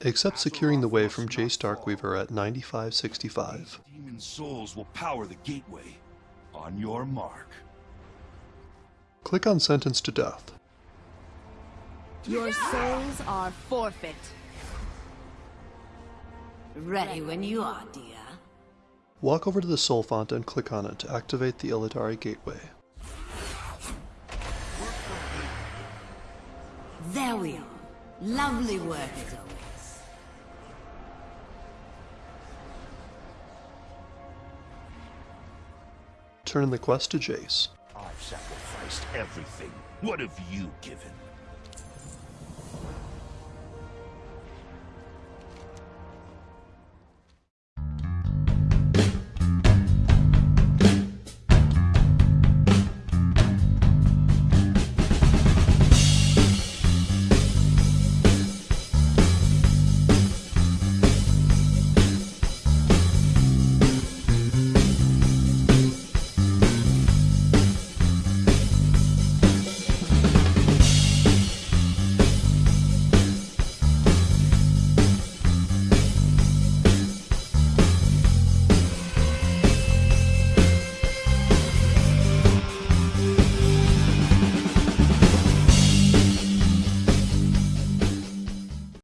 Except securing the way from Jace Darkweaver at 9565. Demon souls will power the gateway. On your mark. Click on Sentence to Death. Your souls are forfeit. Ready when you are, dear. Walk over to the Soul Font and click on it to activate the Illidari Gateway. There we are. Lovely work as always. Turn the quest to Jace. I've sacrificed everything. What have you given?